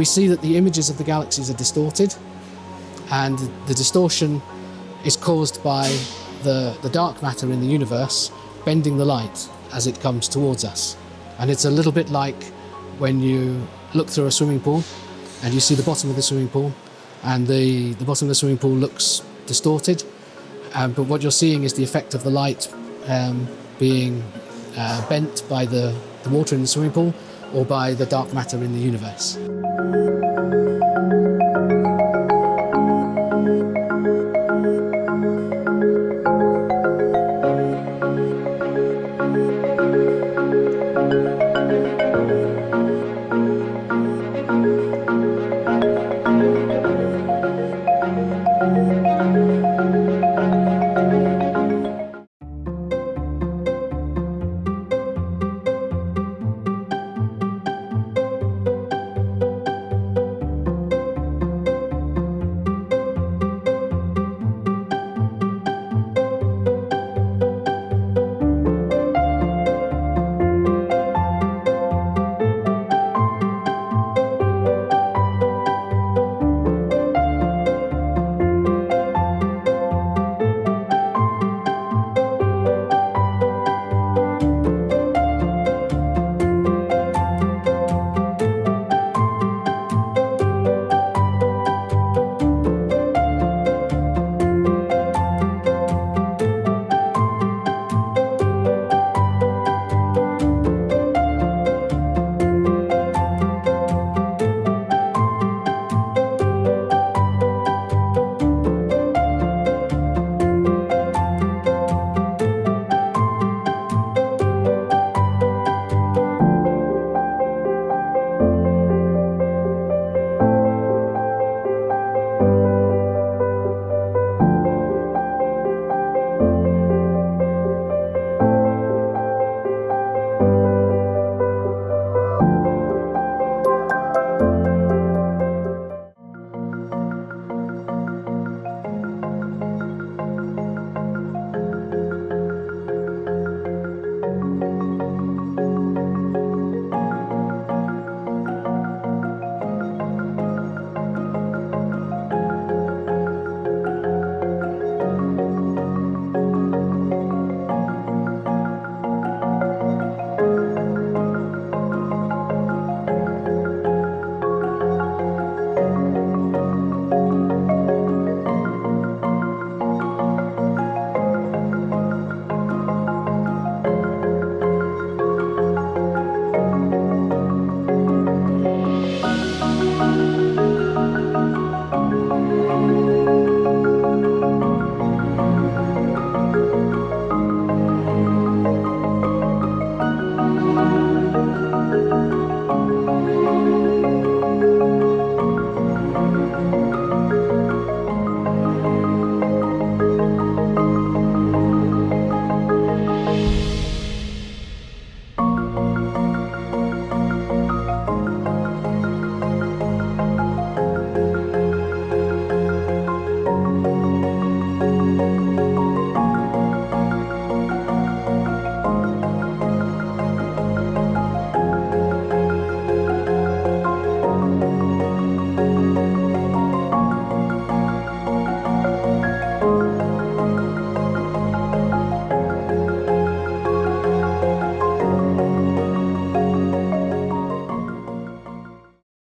We see that the images of the galaxies are distorted and the distortion is caused by the, the dark matter in the universe bending the light as it comes towards us. And it's a little bit like when you look through a swimming pool and you see the bottom of the swimming pool and the, the bottom of the swimming pool looks distorted. Um, but what you're seeing is the effect of the light um, being uh, bent by the, the water in the swimming pool or by the dark matter in the universe.